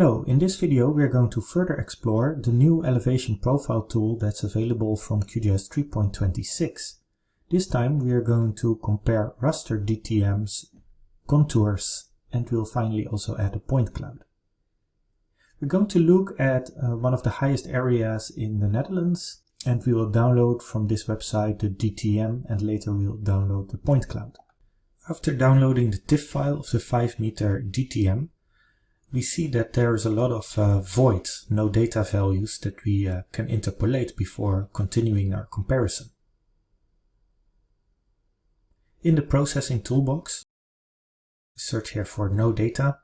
Hello, in this video we are going to further explore the new elevation profile tool that's available from QGIS 3.26. This time we are going to compare raster DTMs, contours, and we'll finally also add a point cloud. We're going to look at uh, one of the highest areas in the Netherlands and we will download from this website the DTM and later we'll download the point cloud. After downloading the TIFF file of the 5 meter DTM, we see that there's a lot of uh, voids, no data values that we uh, can interpolate before continuing our comparison. In the processing toolbox, search here for no data,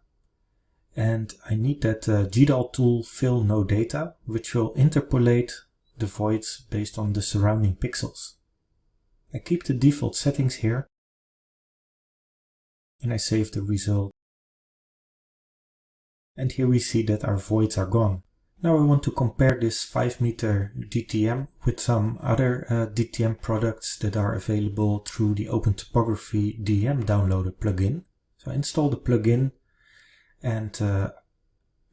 and I need that uh, GDAL tool fill no data, which will interpolate the voids based on the surrounding pixels. I keep the default settings here, and I save the result and here we see that our voids are gone. Now I want to compare this 5 meter DTM with some other uh, DTM products that are available through the Open Topography DEM downloader plugin. So I install the plugin and uh,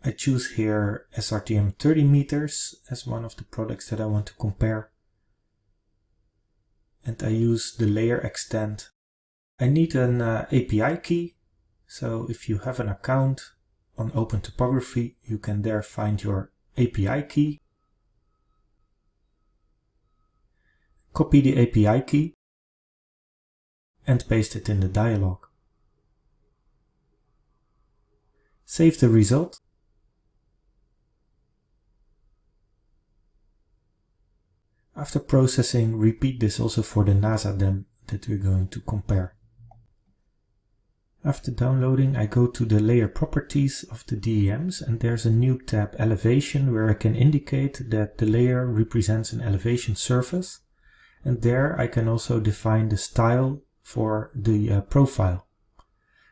I choose here SRTM 30 meters as one of the products that I want to compare. And I use the layer extend. I need an uh, API key. So if you have an account, on Open Topography, you can there find your API key. Copy the API key and paste it in the dialog. Save the result. After processing, repeat this also for the NASA DEM that we're going to compare. After downloading, I go to the layer properties of the DEMs and there's a new tab elevation where I can indicate that the layer represents an elevation surface. And there I can also define the style for the uh, profile. I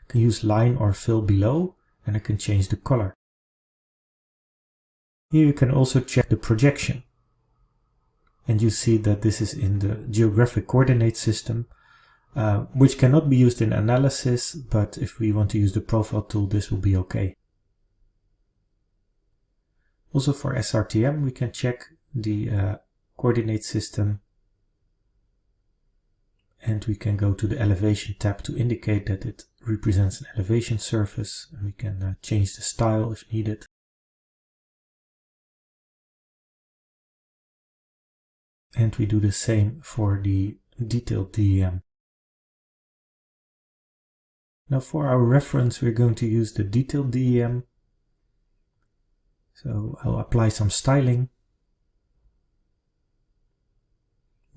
can use line or fill below and I can change the color. Here you can also check the projection. And you see that this is in the geographic coordinate system uh, which cannot be used in analysis, but if we want to use the profile tool, this will be okay. Also for SRTM, we can check the uh, coordinate system and we can go to the elevation tab to indicate that it represents an elevation surface. We can uh, change the style if needed. And we do the same for the detailed DEM. Now for our reference, we're going to use the detailed DEM. So I'll apply some styling.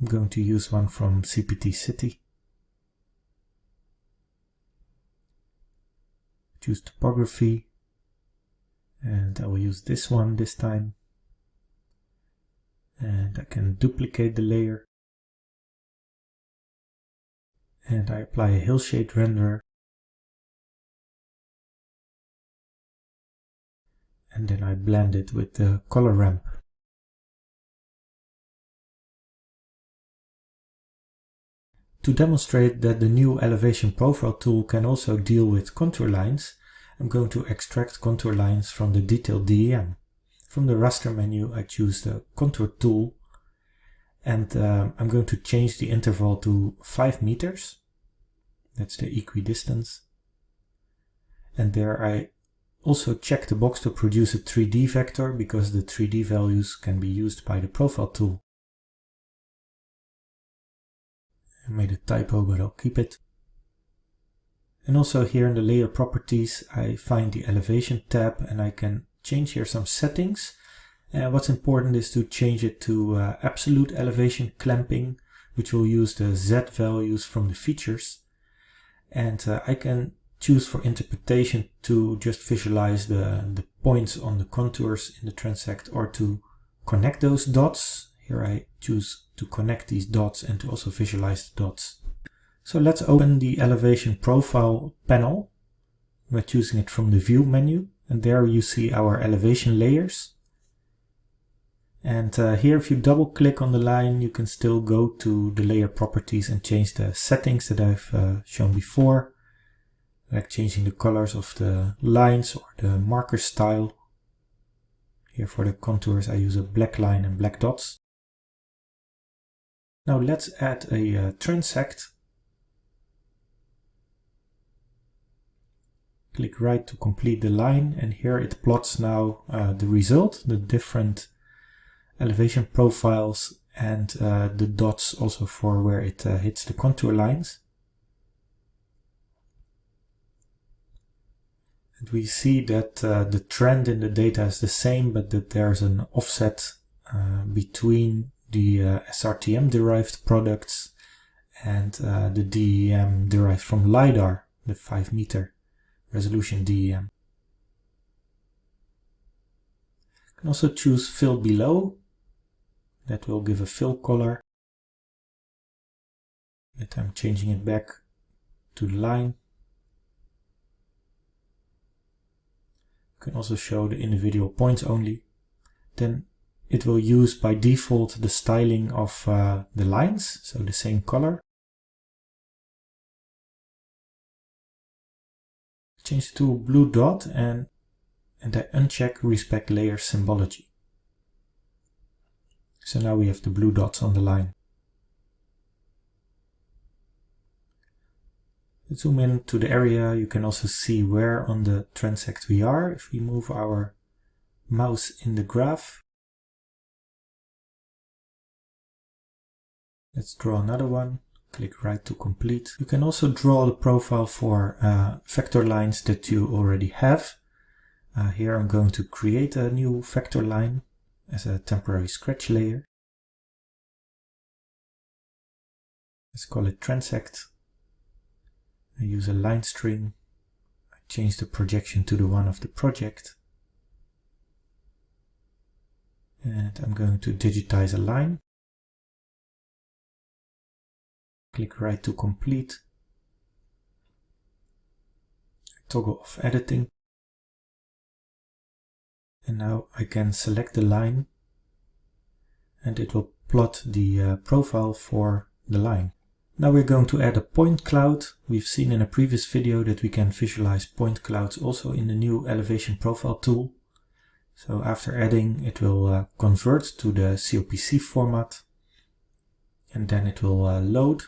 I'm going to use one from CPT City. Choose topography. And I will use this one this time. And I can duplicate the layer. And I apply a hillshade renderer. And then I blend it with the color ramp. To demonstrate that the new elevation profile tool can also deal with contour lines, I'm going to extract contour lines from the detailed DEM. From the raster menu I choose the contour tool and uh, I'm going to change the interval to 5 meters. That's the equidistance. And there I also check the box to produce a 3D vector because the 3D values can be used by the profile tool. I made a typo but I'll keep it. And also here in the layer properties I find the elevation tab and I can change here some settings. And what's important is to change it to uh, absolute elevation clamping which will use the Z values from the features. And uh, I can choose for interpretation to just visualize the, the points on the contours in the transect or to connect those dots. Here I choose to connect these dots and to also visualize the dots. So let's open the elevation profile panel by choosing it from the view menu and there you see our elevation layers. And uh, here if you double click on the line you can still go to the layer properties and change the settings that I've uh, shown before like changing the colors of the lines or the marker style Here for the contours I use a black line and black dots. Now let's add a uh, transect. Click right to complete the line and here it plots now uh, the result, the different elevation profiles and uh, the dots also for where it uh, hits the contour lines. We see that uh, the trend in the data is the same, but that there's an offset uh, between the uh, SRTM derived products and uh, the DEM derived from LiDAR, the 5 meter resolution DEM. You can also choose fill below. That will give a fill color. But I'm changing it back to the line. Can also show the individual points only. Then it will use by default the styling of uh, the lines, so the same color. Change to blue dot and, and I uncheck respect layer symbology. So now we have the blue dots on the line. Zoom in to the area, you can also see where on the transect we are. If we move our mouse in the graph, let's draw another one. Click right to complete. You can also draw the profile for uh, vector lines that you already have. Uh, here I'm going to create a new vector line as a temporary scratch layer. Let's call it transect. I use a line string. I change the projection to the one of the project. And I'm going to digitize a line. Click right to complete. Toggle off editing. And now I can select the line and it will plot the uh, profile for the line. Now we're going to add a point cloud. We've seen in a previous video that we can visualize point clouds also in the new elevation profile tool. So after adding, it will uh, convert to the COPC format and then it will uh, load.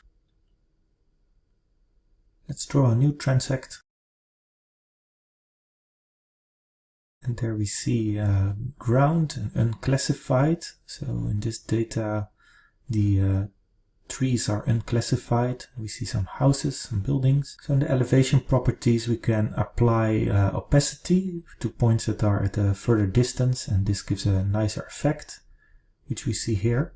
Let's draw a new transect. And there we see uh, ground and unclassified. So in this data, the uh, trees are unclassified. We see some houses, some buildings. So in the elevation properties, we can apply uh, opacity to points that are at a further distance, and this gives a nicer effect, which we see here.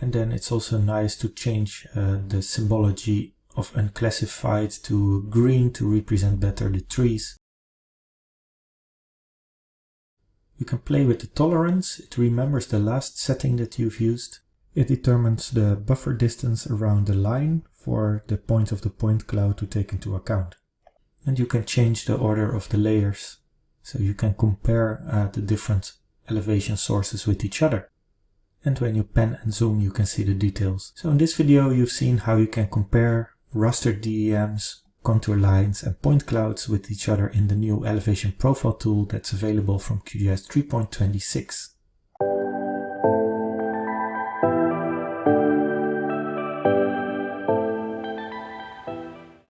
And then it's also nice to change uh, the symbology of unclassified to green to represent better the trees. You can play with the tolerance. It remembers the last setting that you've used. It determines the buffer distance around the line for the points of the point cloud to take into account. And you can change the order of the layers. So you can compare uh, the different elevation sources with each other. And when you pan and zoom, you can see the details. So in this video, you've seen how you can compare raster DEMs, contour lines and point clouds with each other in the new elevation profile tool that's available from QGIS 3.26.